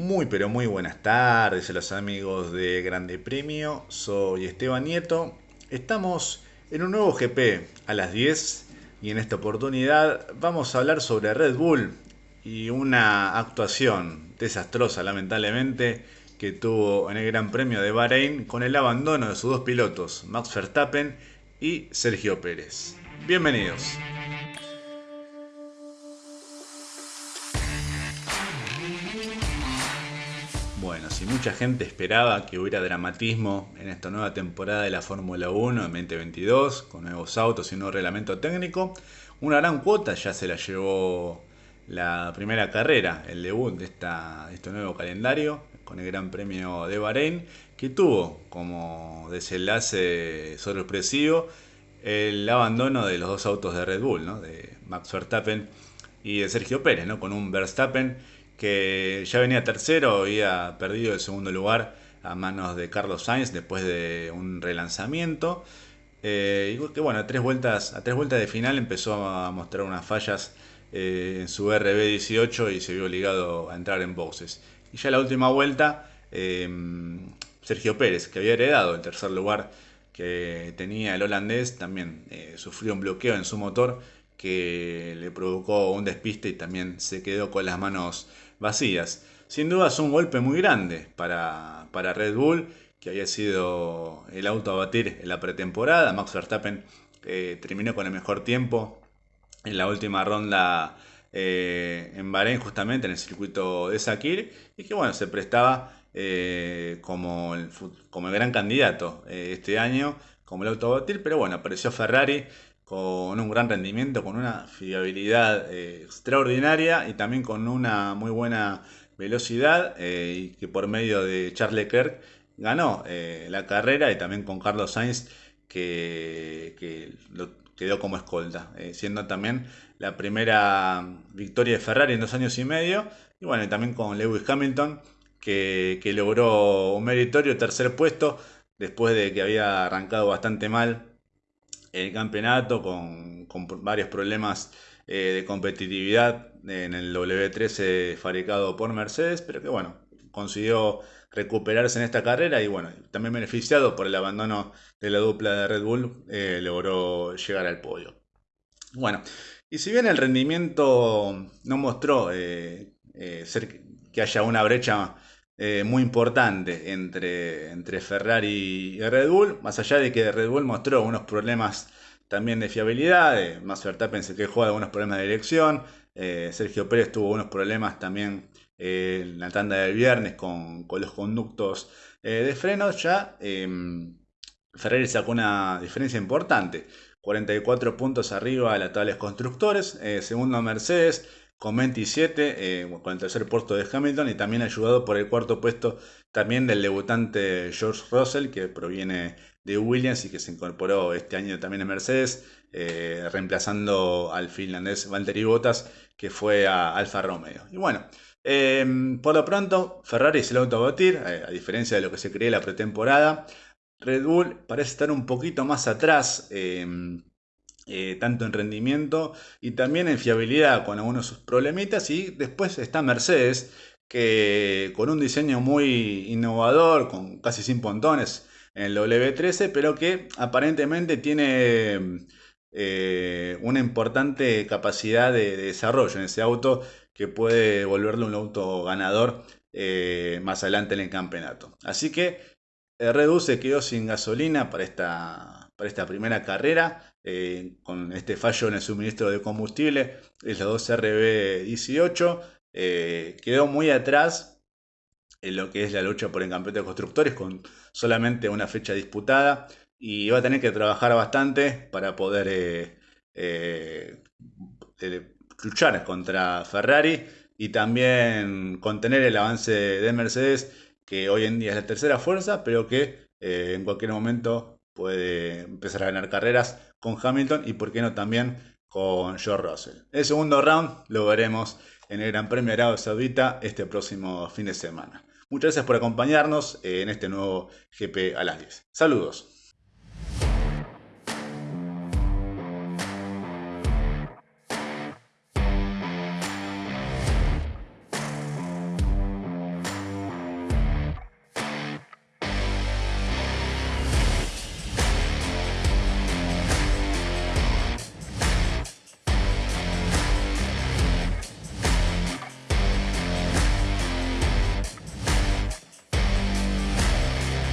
Muy pero muy buenas tardes a los amigos de Grande Premio, soy Esteban Nieto. Estamos en un nuevo GP a las 10 y en esta oportunidad vamos a hablar sobre Red Bull y una actuación desastrosa lamentablemente que tuvo en el Gran Premio de Bahrein con el abandono de sus dos pilotos, Max Verstappen y Sergio Pérez. Bienvenidos. Bueno, si mucha gente esperaba que hubiera dramatismo en esta nueva temporada de la Fórmula 1 en 2022, con nuevos autos y un nuevo reglamento técnico, una gran cuota ya se la llevó la primera carrera, el debut de, esta, este nuevo calendario, con el Gran Premio de Bahrein, que tuvo como desenlace sorpresivo el abandono de los dos autos de Red Bull, ¿no? de Max Verstappen y de Sergio Pérez, ¿no? con un Verstappen que ya venía tercero, había perdido el segundo lugar a manos de Carlos Sainz después de un relanzamiento. Eh, y que bueno, a tres, vueltas, a tres vueltas de final empezó a mostrar unas fallas eh, en su RB18 y se vio obligado a entrar en boxes. Y ya la última vuelta, em, Sergio Pérez, que había heredado el tercer lugar que tenía el holandés, también eh, sufrió un bloqueo en su motor que le provocó un despiste y también se quedó con las manos vacías. Sin duda es un golpe muy grande para, para Red Bull, que había sido el auto a batir en la pretemporada. Max Verstappen eh, terminó con el mejor tiempo en la última ronda eh, en Bahrein, justamente en el circuito de Sakir, y que bueno, se prestaba eh, como, el, como el gran candidato este año, como el auto a batir, pero bueno, apareció Ferrari con un gran rendimiento, con una fiabilidad eh, extraordinaria y también con una muy buena velocidad eh, y que por medio de Charles Leclerc ganó eh, la carrera y también con Carlos Sainz que, lo quedó como escolta, siendo también la primera victoria de Ferrari en dos años y medio. Y bueno, también con Lewis Hamilton que, que logró un meritorio tercer puesto después de que había arrancado bastante mal el campeonato con, varios problemas eh, de competitividad en el W13 fabricado por Mercedes, pero que bueno, consiguió recuperarse en esta carrera y bueno, también beneficiado por el abandono de la dupla de Red Bull, eh, logró llegar al podio. Bueno, y si bien el rendimiento no mostró eh, ser, que haya una brecha eh, muy importante entre, entre Ferrari y Red Bull, más allá de que Red Bull mostró unos problemas también de fiabilidad, eh, Max Verstappen se quejó de algunos problemas de dirección, eh, Sergio Pérez tuvo unos problemas también en la tanda del viernes con, los conductos de frenos, ya em, Ferrari sacó una diferencia importante, 44 puntos arriba de la tabla de constructores, segundo Mercedes, con 27, eh, con el tercer puesto de Hamilton y también ayudado por el cuarto puesto también del debutante George Russell, que proviene de Williams y que se incorporó este año también en Mercedes, eh, reemplazando al finlandés Valtteri Bottas, que fue a Alfa Romeo. Y bueno, em, por lo pronto, Ferrari es el auto a batir, eh, a diferencia de lo que se creía la pretemporada. Red Bull parece estar un poquito más atrás em, eh, tanto en rendimiento y también en fiabilidad con algunos sus problemitas. Y después está Mercedes, que con un diseño muy innovador, con casi sin pontones en el W13, pero que aparentemente tiene eh, una importante capacidad de, desarrollo en ese auto que puede volverlo un auto ganador eh, más adelante en el campeonato. Así que Red se quedó sin gasolina para esta, para esta primera carrera. Eh, con este fallo en el suministro de combustible, es la 2RB18, eh, quedó muy atrás en lo que es la lucha por el campeonato de constructores con solamente una fecha disputada y va a tener que trabajar bastante para poder eh, luchar contra Ferrari y también contener el avance de Mercedes que hoy en día es la tercera fuerza pero que en cualquier momento puede empezar a ganar carreras con Hamilton y por qué no también con George Russell. El segundo round lo veremos en el Gran Premio de Arabia Saudita este próximo fin de semana. Muchas gracias por acompañarnos en este nuevo GP a las 10. Saludos.